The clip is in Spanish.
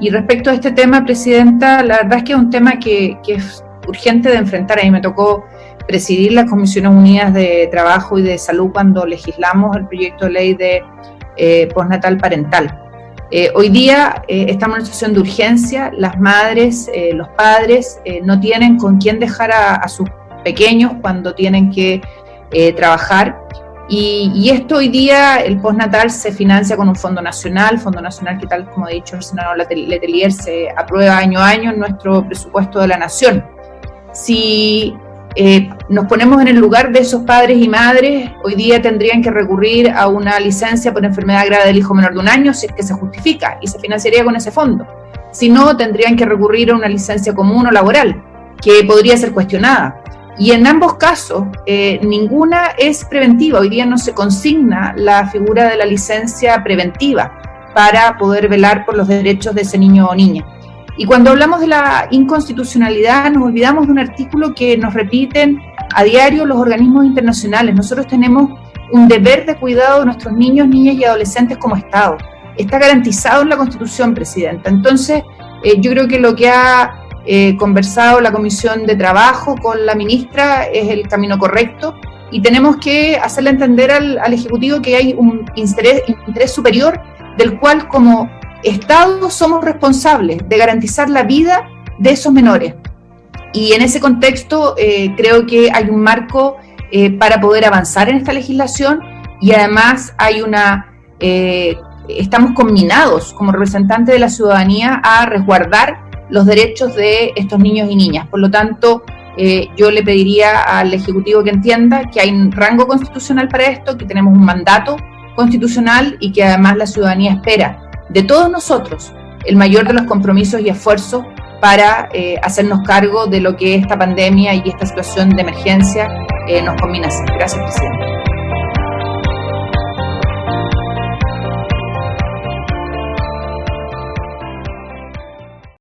Y respecto a este tema, Presidenta, la verdad es que es un tema que, es urgente de enfrentar. A mí me tocó presidir las Comisiones Unidas de Trabajo y de Salud cuando legislamos el proyecto de ley de eh, postnatal parental. Eh, hoy día eh, estamos en una situación de urgencia, las madres, eh, los padres no tienen con quién dejar a, sus pequeños cuando tienen que trabajar y, esto hoy día, el postnatal se financia con un fondo nacional, fondo nacional que tal como ha dicho el senador Letelier se aprueba año a año en nuestro presupuesto de la nación. Si eh, nos ponemos en el lugar de esos padres y madres, hoy día tendrían que recurrir a una licencia por enfermedad grave del hijo menor de un año si es que se justifica y se financiaría con ese fondo. Si no, tendrían que recurrir a una licencia común o laboral, que podría ser cuestionada. Y en ambos casos, eh, ninguna es preventiva. Hoy día no se consigna la figura de la licencia preventiva para poder velar por los derechos de ese niño o niña. Y cuando hablamos de la inconstitucionalidad, nos olvidamos de un artículo que nos repiten a diario los organismos internacionales. Nosotros tenemos un deber de cuidado de nuestros niños, niñas y adolescentes como Estado. Está garantizado en la Constitución, Presidenta. Entonces, eh, yo creo que lo que ha eh, conversado la Comisión de Trabajo con la ministra, es el camino correcto y tenemos que hacerle entender al, Ejecutivo que hay un interés, interés superior del cual como Estado somos responsables de garantizar la vida de esos menores. Y en ese contexto eh, creo que hay un marco eh, para poder avanzar en esta legislación y además hay una, estamos combinados como representantes de la ciudadanía a resguardar los derechos de estos niños y niñas. Por lo tanto, eh, yo le pediría al Ejecutivo que entienda que hay un rango constitucional para esto, que tenemos un mandato constitucional y que además la ciudadanía espera de todos nosotros el mayor de los compromisos y esfuerzos para eh, hacernos cargo de lo que esta pandemia y esta situación de emergencia eh, nos combina. Gracias, Presidente.